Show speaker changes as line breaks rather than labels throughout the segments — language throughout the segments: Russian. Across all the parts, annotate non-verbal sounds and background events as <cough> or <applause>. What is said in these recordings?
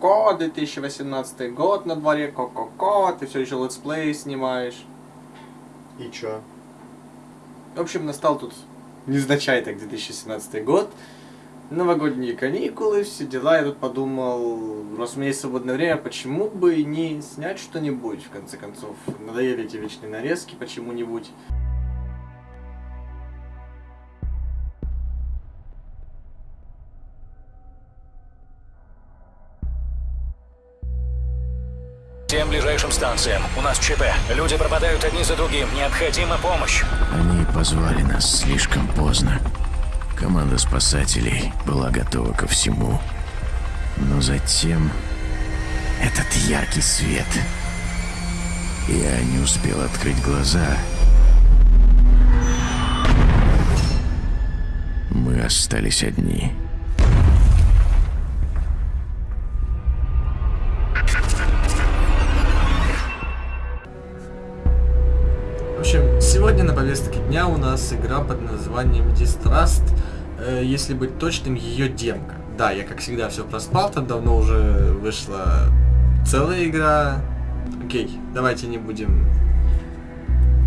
ко-ко-ко, 2018 год на дворе, ко-ко-ко, ты все еще летсплей снимаешь.
И чё?
В общем, настал тут незначай так 2017 год, новогодние каникулы, все дела. Я тут подумал, раз у меня есть свободное время, почему бы и не снять что-нибудь, в конце концов. Надоели эти вечные нарезки почему-нибудь.
Ближайшим станциям. У нас ЧП. Люди пропадают одни за другим. Необходима помощь.
Они позвали нас слишком поздно. Команда спасателей была готова ко всему. Но затем... Этот яркий свет. Я не успел открыть глаза. Мы остались одни.
Сегодня на повестке дня у нас игра под названием Distrust. Э, если быть точным, ее демка. Да, я как всегда все проспал, там давно уже вышла целая игра. Окей, давайте не будем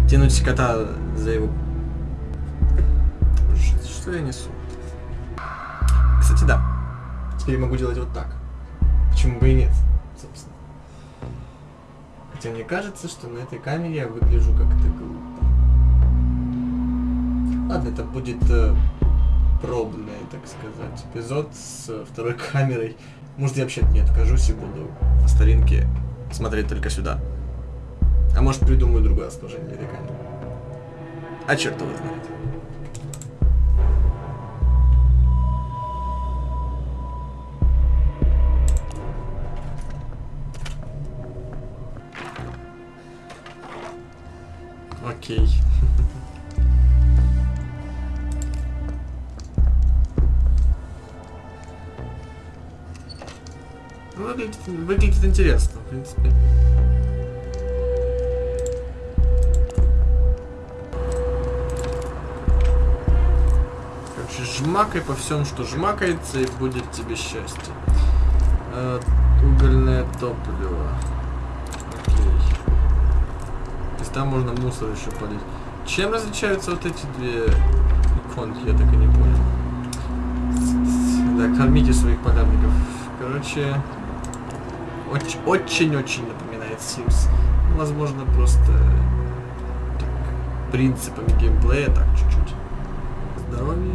тянуть кота за его... Что я несу? Кстати, да. Теперь могу делать вот так. Почему бы и нет, собственно. Хотя мне кажется, что на этой камере я выгляжу как-то глупо. Ладно, это будет э, пробный, так сказать, эпизод с э, второй <laughs> камерой. Может, я вообще не откажусь и буду по старинке смотреть только сюда. А может, придумаю другое этой камеры. А черт его знает. Окей. Ну, Выглядит, выглядит интересно, в принципе. Короче, жмакай по всем, что жмакается, и будет тебе счастье. Э, угольное топливо. Окей. То есть там можно мусор еще полить. Чем различаются вот эти две иконки, я так и не понял. Да, кормите своих подавников. Короче, оч- очень-очень напоминает Sims. Ну, Возможно, просто так, принципами геймплея так чуть-чуть. Здоровье.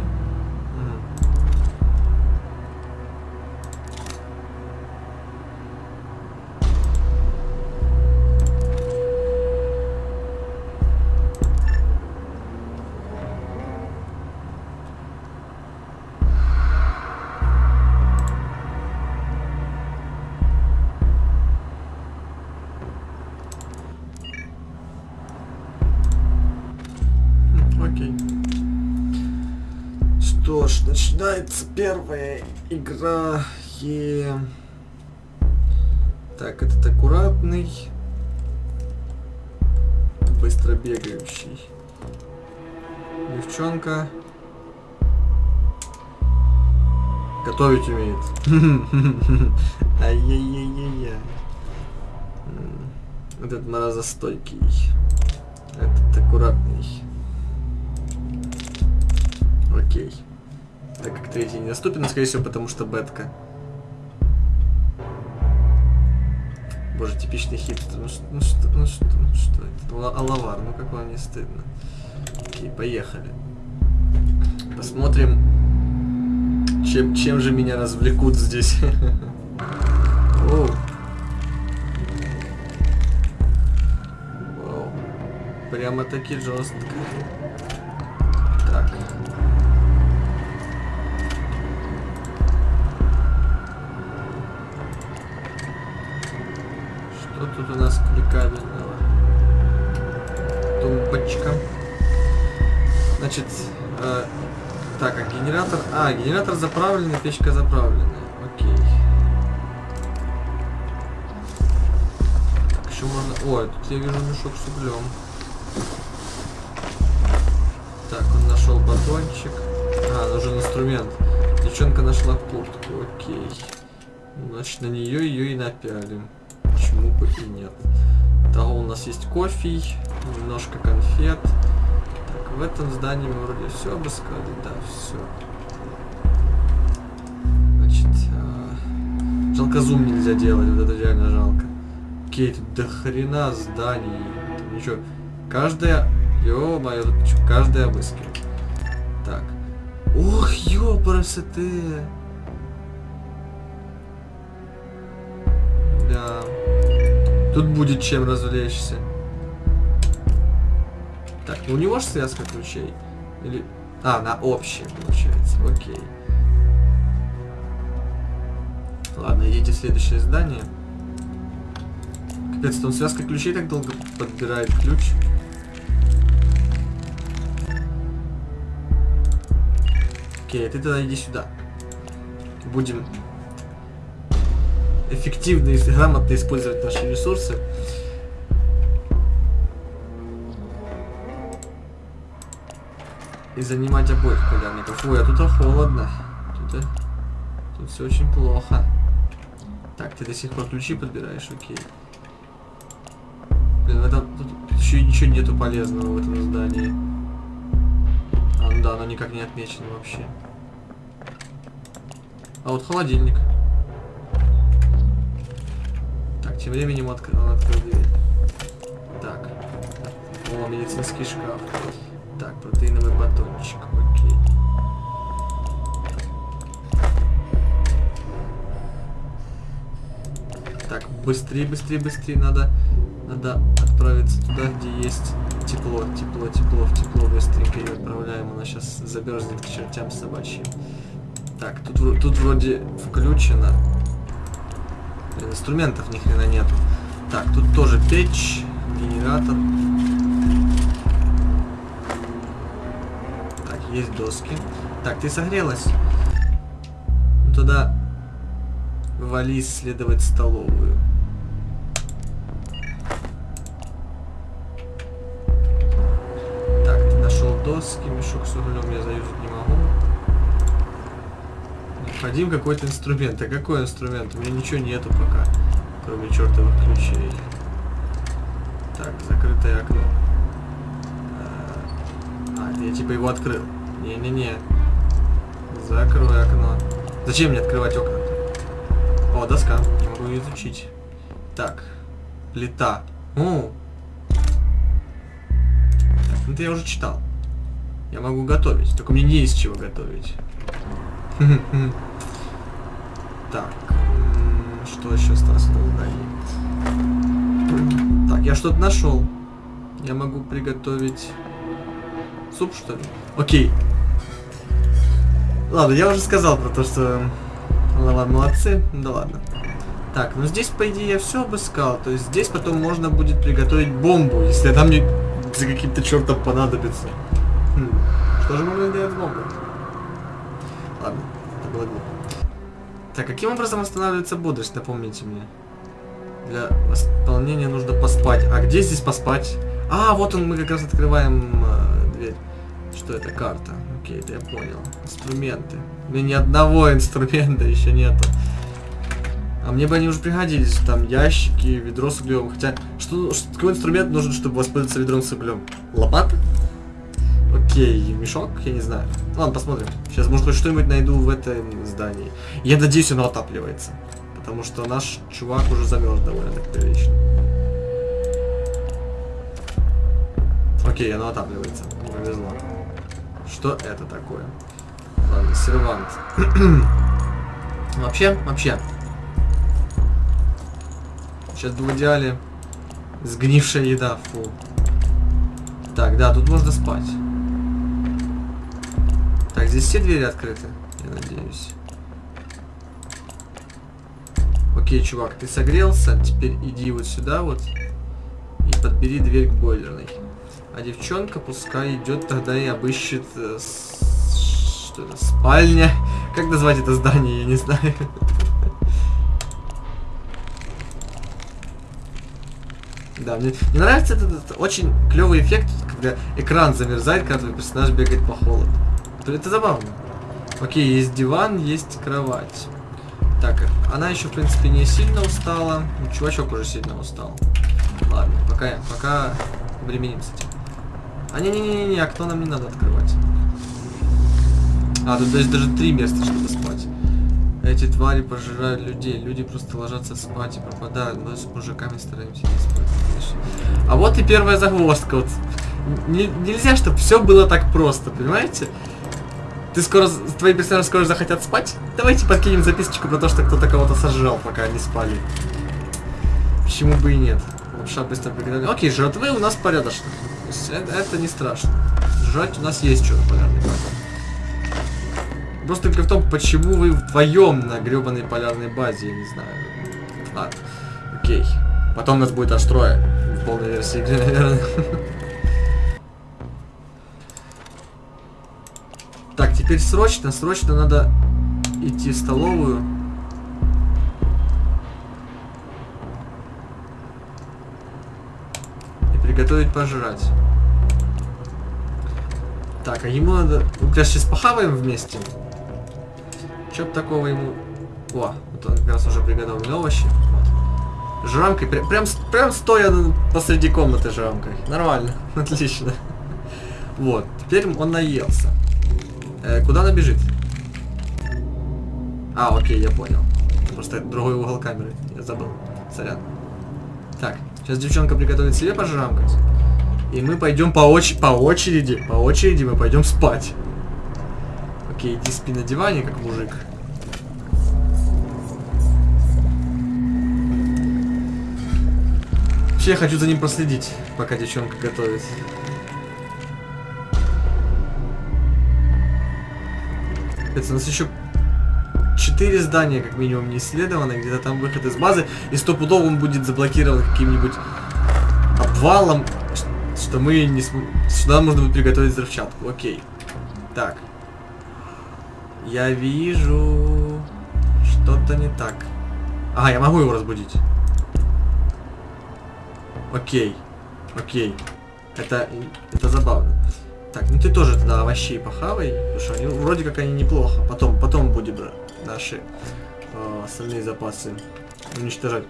Начинается первая игра. И... Так, этот аккуратный. Быстро бегающий. Девчонка. Готовить умеет. <laughs> Ай-яй-яй-яй-яй. Этот морозостойкий. Этот аккуратный. Окей. Так как третий недоступен, скорее всего, потому что бетка. Боже, типичный хипстер. Ну, ш- ну что, ну что, ну что это? Ла- Алавар, ну как вам не стыдно. Окей, поехали. Посмотрим, чем, чем же меня развлекут здесь. <laughs> Оу. Вау. Прямо таки жестко. Тут у нас кликабельного? Тумбочка. Значит, э, так, а генератор... А, генератор заправленный, печка заправленная. Окей. Так, еще можно... Ой, тут я вижу мешок с углем. Так, он нашел батончик. А, нужен инструмент. Девчонка нашла куртку, окей. Значит, на нее ее и напялим. Почему бы и нет. Того у нас есть кофе, немножко конфет. Так, в этом здании мы вроде все обыскали. Да, все. Значит, а, жалко зум нельзя делать, вот это реально жалко. Окей, тут до хрена зданий. Тут ничего. Каждая... Ё-моё, тут каждая обыскивает. Так. Ох, ёпрасоте. Да. Тут будет чем развлечься. Так, ну у него же связка ключей. Или... А, на общее, получается. Окей. Ладно, идите в следующее здание. Капец, там связка ключей так долго подбирает ключ. Окей, ты тогда иди сюда. Будем эффективно и грамотно использовать наши ресурсы. И занимать обоих полярников. Ой, а тут холодно. Тут, тут все очень плохо. Так, ты до сих пор ключи подбираешь, окей. Блин, в этом тут еще ничего нету полезного в этом здании. А, ну да, оно никак не отмечено вообще. А вот холодильник. Тем временем отк... он открыл дверь. Так. О, медицинский шкаф. Так, протеиновый батончик. Окей. Так, быстрее, быстрее, быстрее. Надо, надо отправиться туда, где есть тепло, тепло, тепло, в тепло. Быстренько ее отправляем. Она сейчас замерзнет к чертям собачьим. Так, тут, тут вроде включено. Инструментов ни хрена нету. Так, тут тоже печь, генератор. Так, есть доски. Так, ты согрелась? Ну тогда вали исследовать столовую. Так, нашел доски, мешок с углем я заюзать не могу. Необходим какой-то инструмент. А какой инструмент? У меня ничего нету пока, кроме чертовых ключей. Так, закрытое окно. А, А, я типа его открыл. Не-не-не. Закрой окно. Зачем мне открывать окна? О, доска. Не могу ее изучить. Так. Плита. О. Это я уже читал. Я могу готовить. Только мне не из чего готовить. <laughs> Так. Что еще осталось в? Так, я что-то нашел. Я могу приготовить суп, что ли? Окей. Ладно, я уже сказал про то, что... Ладно, молодцы. Да ладно. Так, ну здесь, по идее, я все обыскал. То есть здесь потом можно будет приготовить бомбу, если она мне за каким-то чертом понадобится. Хм. Что же можно делать с бомбой? Ладно, это было глупо. Так, каким образом восстанавливается бодрость, напомните мне. Для восполнения нужно поспать. А где здесь поспать? А, вот он, мы как раз открываем э, дверь. Что это? Карта. Окей, это я понял. Инструменты. У меня ни одного инструмента еще нету. А мне бы они уже пригодились. Там ящики, ведро с углем. Хотя, что, что- какой инструмент нужен, чтобы воспользоваться ведром с углем? Лопата? Окей, мешок? Я не знаю. Ладно, посмотрим. Сейчас, может, хоть что-нибудь найду в этом здании. Я надеюсь, оно отапливается. Потому что наш чувак уже замерз довольно так прилично. Окей, оно отапливается. Повезло. Что это такое? Ладно, сервант. <clears throat> вообще, вообще. Сейчас бы в идеале сгнившая еда, фу. Так, да, тут можно спать. Так, здесь все двери открыты, я надеюсь. Окей, чувак, ты согрелся, теперь иди вот сюда вот и подбери дверь к бойлерной. А девчонка пускай идет тогда и обыщет э, с- что это, спальня. Как назвать это здание, я не знаю. <laughs> Да, мне, мне нравится этот, этот очень клевый эффект, когда экран замерзает, когда твой персонаж бегает по холоду. Это, забавно. Окей, есть диван, есть кровать. Так, она еще, в принципе, не сильно устала. Ну, чувачок уже сильно устал. Ладно, пока, пока временем с этим. А не-не-не-не, окно нам не надо открывать. А, тут даже, даже три места, чтобы спать. Эти твари пожирают людей. Люди просто ложатся спать и пропадают. Мы с мужиками стараемся не спать. А вот и первая загвоздка. Вот. Не- нельзя, чтобы все было так просто, понимаете? Ты скоро, твои персонажи скоро захотят спать? Давайте подкинем записочку про то, что кто-то кого-то сожрал, пока они спали. Почему бы и нет? Лапша быстро приготовлена. Окей, жратвы у нас порядочно. Это, это не страшно. Жрать у нас есть что на полярной базе. Просто только в том, почему вы вдвоем на гребаной полярной базе, я не знаю. Ладно, окей. Потом нас будет аж трое. В полной версии игры, наверное. <laughs> Так, теперь срочно, срочно надо идти в столовую. И приготовить пожрать. Так, а ему надо... Ну, конечно, сейчас похаваем вместе. Чё б такого ему... О, вот он как раз уже приготовлены овощи. Вот. Жрамкой, прям, прям, прям стоя посреди комнаты жрамкой. Нормально, <laughs> отлично. Вот, теперь он наелся. Э, куда она бежит? А, окей, я понял. Просто другой угол камеры. Я забыл. Сорян. Так, сейчас девчонка приготовит себе пожрамкать. И мы пойдем по, оч- по очереди. По очереди мы пойдем спать. Окей, иди спи на диване, как мужик. Вообще, я хочу за ним проследить, пока девчонка готовит. Это у нас еще четыре здания, как минимум, не исследовано. Где-то там выход из базы. И стопудово он будет заблокирован каким-нибудь обвалом, что мы не см... Сюда нужно будет приготовить взрывчатку. Окей. Так. Я вижу... Что-то не так. Ага, я могу его разбудить. Окей. Окей. Это, это забавно. Так, ну ты тоже тогда овощей похавай, потому что они, вроде как они неплохо. Потом, потом будем наши э, остальные запасы уничтожать.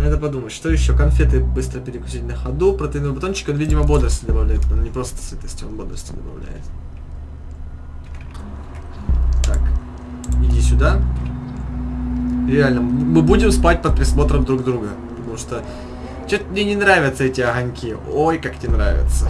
Надо подумать, что еще? Конфеты быстро перекусить на ходу, протеиновый батончик, он, видимо, бодрости добавляет. Он не просто сытости, он бодрости добавляет. Так, иди сюда. Реально, мы будем спать под присмотром друг друга. Потому что что-то мне не нравятся эти огоньки. Ой, как тебе нравятся.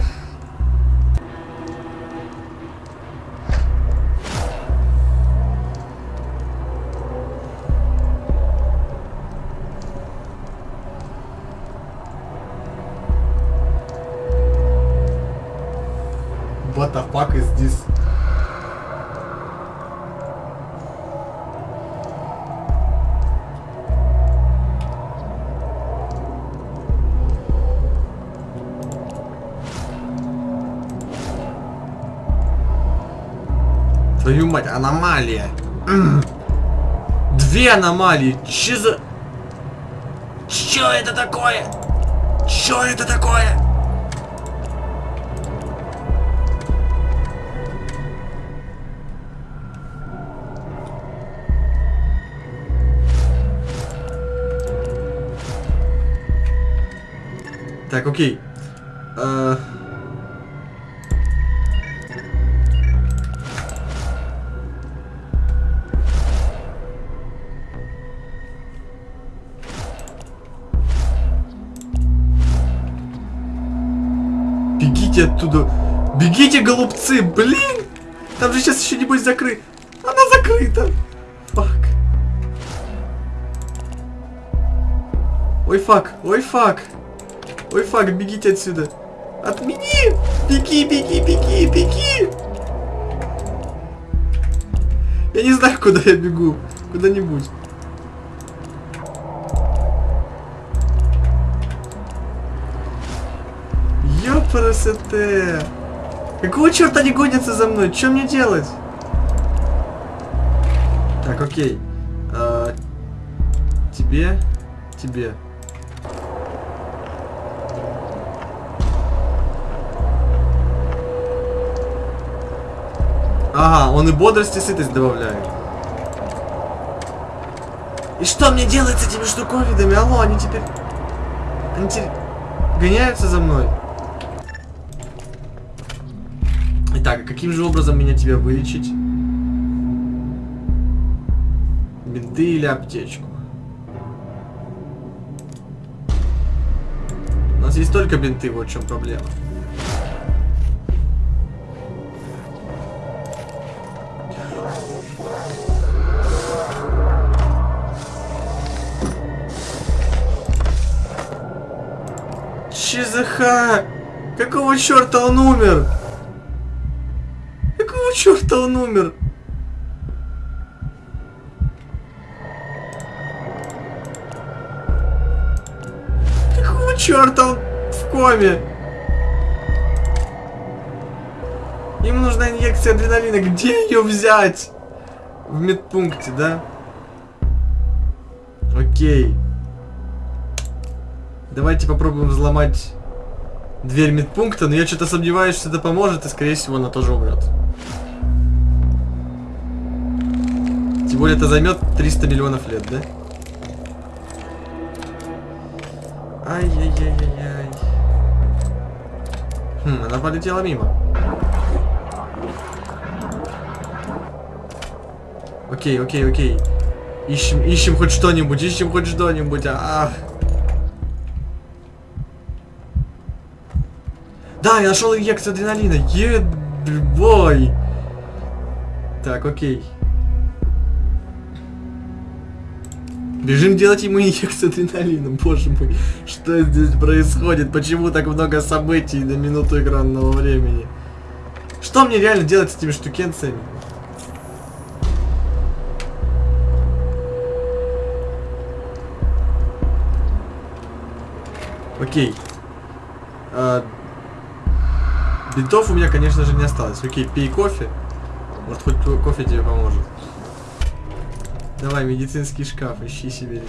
What the fuck is this? Твою мать, аномалия. Две аномалии. Че за... Чё это такое? Чё это такое? Так, окей. Э, Бегите оттуда. Бегите, голубцы, блин! Там же сейчас еще небось закрыт. Она закрыта. Fuck. Ой, fuck, ой, fuck. Ой, fuck, бегите отсюда. Отмени! Беги, беги, беги, беги! Я не знаю, куда я бегу. Куда-нибудь. Ёпарасоте! Какого черта они гонятся за мной? Что мне делать? Так, окей. А, тебе, тебе. Ага, он и бодрость и сытость добавляет. И что мне делать с этими штуковидами? Алло, они теперь... Они теперь гоняются за мной. Итак, а каким же образом меня тебя вылечить? Бинты или аптечку? У нас есть только бинты, вот в чем проблема. ЧЗХ! Какого черта он умер? Какого черта он умер? Какого черта он в коме? Ему нужна инъекция адреналина. Где ее взять? В медпункте, да? Окей. Давайте попробуем взломать дверь медпункта, но я что-то сомневаюсь, что это поможет, и скорее всего она тоже умрет. Тем более это займет 300 миллионов лет, да? Ай-яй-яй-яй-яй. Хм, она полетела мимо. Окей, окей, окей. Ищем, ищем хоть что-нибудь, ищем хоть что-нибудь. А, -а. Да, я нашел инъекцию адреналина. Ебой. Так, окей. Бежим делать ему <laughs> инъекцию адреналина. Боже мой, что здесь происходит? Почему так много событий на минуту экранного времени? Что мне реально делать с этими штукенциями? Окей. А, бинтов у меня, конечно же, не осталось. Окей, пей кофе. Может, хоть кофе тебе поможет. Давай, медицинский шкаф, ищи себе.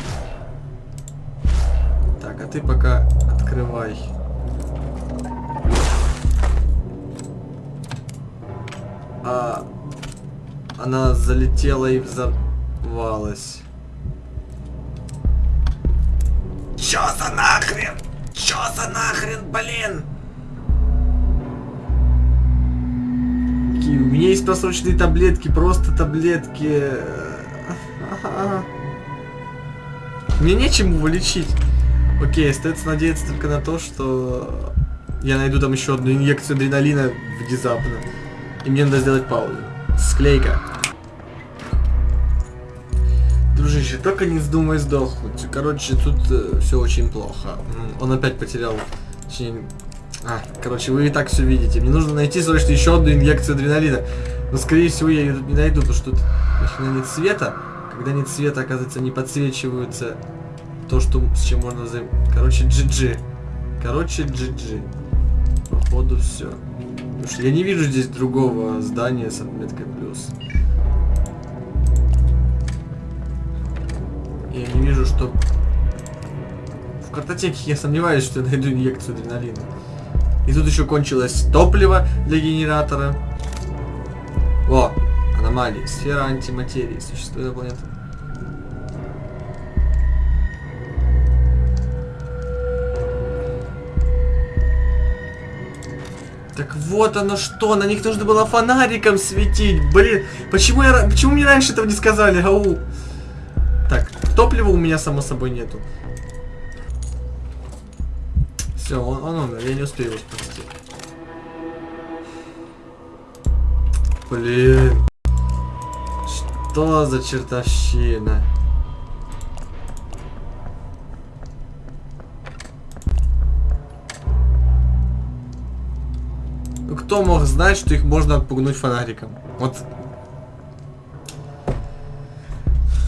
Так, а ты пока открывай. А, она залетела и взорвалась. Чё за нахрен? Чё за нахрен, блин? Меня есть просроченные таблетки, просто таблетки. Мне нечем его лечить. Окей, остается надеяться только на то, что я найду там еще одну инъекцию адреналина внезапно. И мне надо сделать паузу. Склейка. Дружище, только не вздумай сдохнуть. Короче, тут э, все очень плохо. Он опять потерял... Точнее... А, короче, вы и так все видите. Мне нужно найти срочно еще одну инъекцию адреналина. Но, скорее всего, я ее тут не найду, потому что тут нет света. Когда нет света, оказывается, не подсвечиваются то, что, с чем можно взаим... Короче, GG. Короче, GG. Походу, все. Потому что я не вижу здесь другого здания с отметкой плюс. Я не вижу, что... В картотеке я сомневаюсь, что я найду инъекцию адреналина. И тут еще кончилось топливо для генератора. О, аномалии. Сфера антиматерии. Существует на планете. Так вот оно что, на них нужно было фонариком светить. Блин, почему я, почему мне раньше этого не сказали, ау? Так, топлива у меня само собой нету. Все, он, он умер, я не успею его спасти. Блин. Что за чертовщина? Ну кто мог знать, что их можно отпугнуть фонариком? Вот.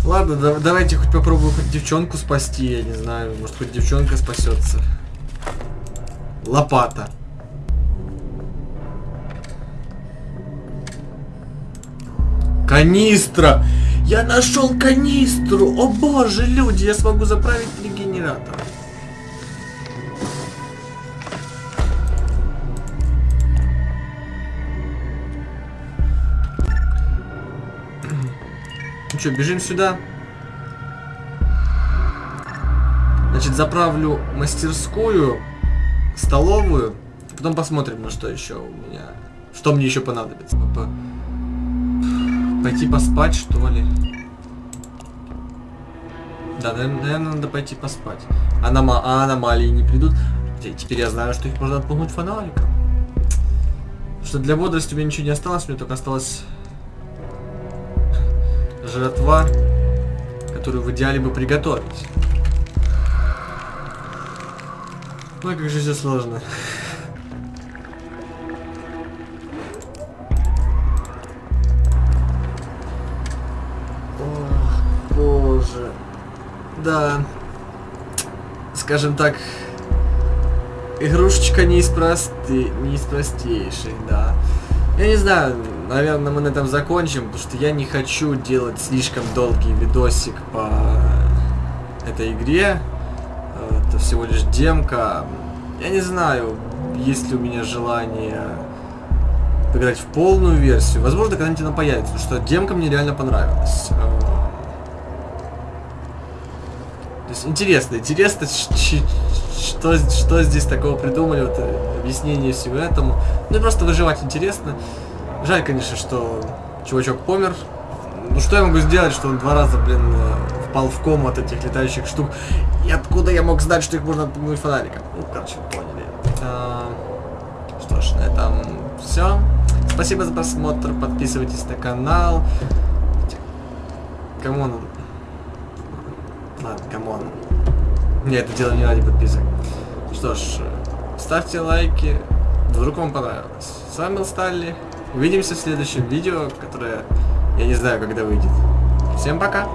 Ладно, да, давайте хоть попробую хоть девчонку спасти, я не знаю. Может хоть девчонка спасется. Лопата. Канистра! Я нашел канистру! О боже, люди, я смогу заправить регенератор. Ну что, бежим сюда? Значит, заправлю мастерскую, столовую, потом посмотрим, на что еще у меня, что мне еще понадобится. По- Пойти поспать, что ли? Да, наверное, надо пойти поспать. Анома- а аномалии не придут. Те- Теперь я знаю, что их можно отпугнуть фонариком. Что для бодрости у меня ничего не осталось, мне только осталась жратва, которую в идеале бы приготовить. Ой, как же все сложно. Боже. Да. Скажем так, игрушечка не из просты, не из простейших, да. Я не знаю, наверное, мы на этом закончим, потому что я не хочу делать слишком долгий видосик по этой игре. Всего лишь демка. Я не знаю, есть ли у меня желание поиграть в полную версию. Возможно, когда-нибудь она появится, потому что демка мне реально понравилась. Э, То есть интересно, интересно, что, что здесь такого придумали, вот э, объяснение всего этому. Ну просто выживать интересно. Жаль, конечно, что чувачок помер. Ну что я могу сделать, что он два раза, блин, э, впал в кому от этих летающих штук. И откуда я мог знать, что их можно отпугнуть фонариком? Ну, короче, поняли. А, Что ж, на этом все. Спасибо за просмотр, подписывайтесь на канал. Come on. Ладно, come on. Не, это дело не ради подписок. Что ж, ставьте лайки, вдруг вам понравилось. С вами был Сталли. Увидимся в следующем видео, которое я не знаю, когда выйдет. Всем пока!